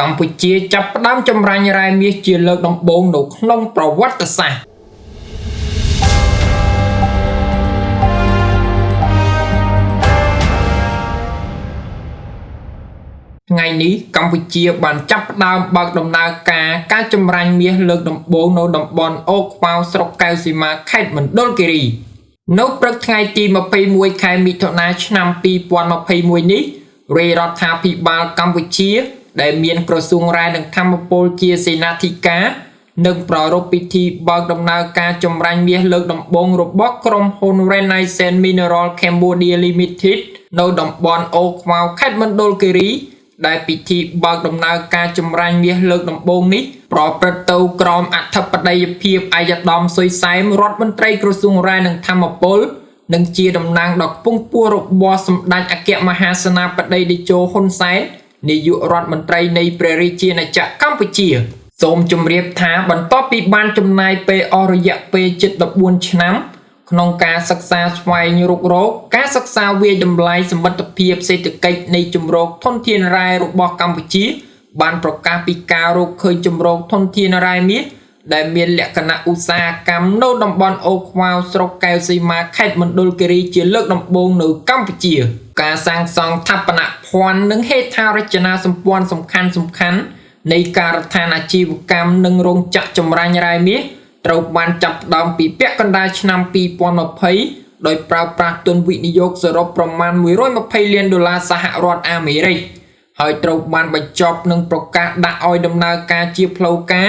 កម្ពុជាចាប់ផ្ដើមចម្រាញ់រ៉ែមាសជាលើកដំបូងនៅក្នុងប្រវត្តិសាស្ត្រថ្ងៃនេះកម្ពុជាបានចាប់ផ្ដើមបើកដំណើរការការចម្រាញ់មាសលើកដំបូងនៅតំបន់អូខ្វៅស្រុកកែវសីមាខេត្តមណ្ឌលគិរីនៅព្រឹកថ្ងៃទី21ខែមិថុនាឆ្នាំ2021នេះរាជរដ្ឋាភិបាលកម្ពុជា ដែលមានក្រសួងរាយនឹងធម្មពលជាសេនាធិការនឹងប្រារព្ធពិធីបើកដំណើរការចម្រាញ់មាសលើកដំបូងរបស់ក្រុមហ៊ុន Renaissance Mineral Cambodia Limited នៅតំបន់អូខ្វៅខេត្តមណ្ឌលគិរី ដែលពិធីបើកដំណើរការចម្រាញ់មាសលើកដំបូងនេះប្រព្រឹត្តទៅក្រោមអធិបតីភាពអាយដាមសុយសែមរដ្ឋមន្ត្រីក្រសួងរាយនឹងធម្មពលនិងជាតំណាងដ៏ខ្ពង់ខ្ពស់របស់សម្ដេចអគ្គមហាសេនាបតីតេជោហ៊ុនសែន នាយករដ្ឋមន្ត្រីនៃព្រះរាជាណាចក្រកម្ពុជា សូមជម្រាបថាបន្ទាប់ពីបានចំណាយពេលអស់រយៈពេលជិត14ឆ្នាំក្នុងការសិក្សាស្វែងរុករកការសិក្សាវាយតម្លៃសមិទ្ធភាពសេដ្ឋកិច្ចនៃជំរកធនធានរ៉ែរបស់កម្ពុជា បានប្រកាសពីការរកឃើញជំរកធនធានរ៉ែមាស ដែលមានលក្ខណៈឧស្សាហកម្មនៅតំបន់អូខ្វៅស្រុកកែវសីមាខេត្តមណ្ឌលគិរីជាលើកដំបូងនៅកម្ពុជា ការសាងសង់ស្ថាបនភ័ណ្ឌនិងហេដ្ឋារចនាសម្ព័ន្ធសំខាន់សំខាន់នៃការដ្ឋានអាជីវកម្មនិងរោងចក្រចម្រាញ់រ៉ែមាសត្រូវបានចាប់ផ្ដើមពីពាក់កណ្ដាលឆ្នាំ2020ដោយប្រើប្រាស់ទុនវិនិយោគសរុបប្រមាណ120លានដុល្លារសហរដ្ឋអាមេរិកហើយត្រូវបានបញ្ចប់នឹងប្រកាសដាក់ឲ្យដំណើរការជាផ្លូវការ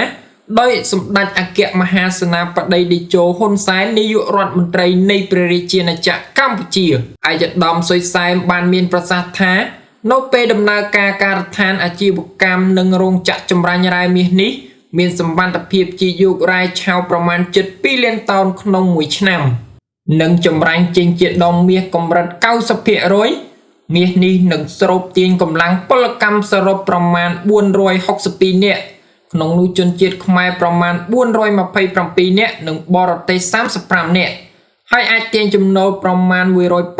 ដោយសម្ដេចអគ្គមហាសេនាបតីតេជោហ៊ុនសែននាយករដ្ឋមន្ត្រីនៃព្រះរាជាណាចក្រកម្ពុជាអាយដាមសុយសែមបានមានប្រសាសន៍ថានៅពេលដំណើរការការដ្ឋានអាជីវកម្មនិងរោងចក្រចម្រាញ់រ៉ែមាសនេះមានសម្បត្តិភាពជាយករ៉ែឆៅប្រមាណជិត2លានតោនក្នុងមួយឆ្នាំ និងចម្រាញ់ចេញជាដុំមាសកម្រិត90%មាសនេះនឹងស្រូបទាញកម្លាំងពលកម្មសរុបប្រមាណ462នាក់ ក្នុងនោះជនជាតិខ្មែរប្រមាណ427នាក់និងបរទេស35នាក់ហើយអាចទាញចំណូលប្រមាណ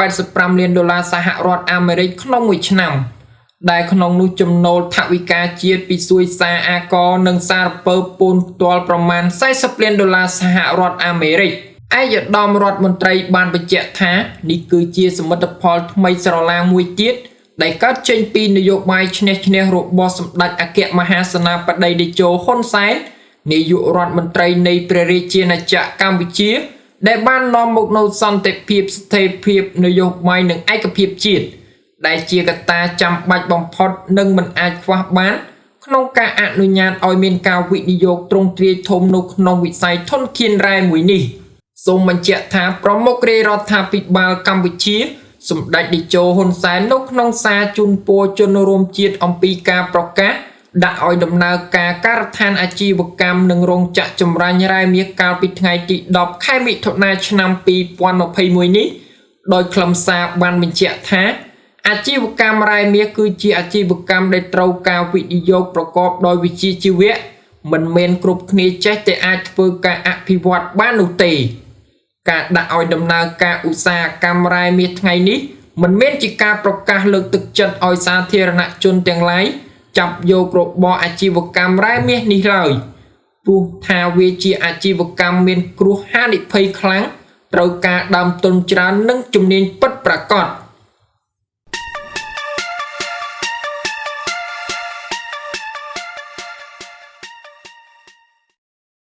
185លានដុល្លារសហរដ្ឋអាមេរិកក្នុងមួយឆ្នាំ។ដែលក្នុងនោះចំណូលថវិកាជាតិពីសួយសារអាករនិងសារពើពូនផ្ទាល់ប្រមាណ40លានដុល្លារសហរដ្ឋអាមេរិកឯកឧត្តមរដ្ឋមន្ត្រីបានបញ្ជាក់ថានេះគឺជាសមិទ្ធផលថ្មីស្រឡាងមួយទៀត ដែលកើតចេញពីនយោបាយឈ្នះឈ្នះរបស់សម្ដេចអគ្គមហាសេនាបតីតេជោហ៊ុនសែននាយករដ្ឋមន្ត្រីនៃព្រះរាជាណាចក្រកម្ពុជា ដែលបាននាំមកនូវសន្តិភាពស្ថិរភាពនយោបាយនិងឯកភាពជាតិដែលជាកត្តាចាំបាច់បំផុតនិងមិនអាចខ្វះបាន ក្នុងការអនុញ្ញាតឲ្យមានការវិនិយោគទ្រង់ទ្រាយធំនៅក្នុងវិស័យធនធានរ៉ែមួយនេះសូមបញ្ជាក់ថាប្រមុខរាជរដ្ឋាភិបាលកម្ពុជា សម្ដេចតេជោហ៊ុនសែននៅក្នុងសារជូនពរជនរួមជាតិអំពីការប្រកាសដាក់ឲ្យដំណើរការការដ្ឋានអាជីវកម្មនិងរោងចក្រចម្រាញ់រ៉ែមាសកាលពីថ្ងៃទី10ខែមិថុនាឆ្នាំ2021នេះដោយខ្លឹមសារបានបញ្ជាក់ថាអាជីវកម្មរ៉ែមាសគឺជាអាជីវកម្មដែលត្រូវការវិនិយោគប្រកបដោយវិជ្ជាជីវៈមិនមែនគ្រប់គ្នាចេះតែអាចធ្វើការអភិវឌ្ឍបាននោះទេ ការដាក់ឲ្យដំណើរការឧស្សាហកម្មរ៉ែមាសថ្ងៃនេះមិនមែនជាការប្រកាសលើកទឹកចិត្តឲ្យសាធារណជនទាំងឡាយចាប់យករបរអាជីវកម្មរ៉ែមាសនេះឡើយព្រោះថាវាជាអាជីវកម្មមានគ្រោះហានិភ័យខ្លាំងត្រូវការដើមទុនច្រើននិងជំនាញពិតប្រាកដ។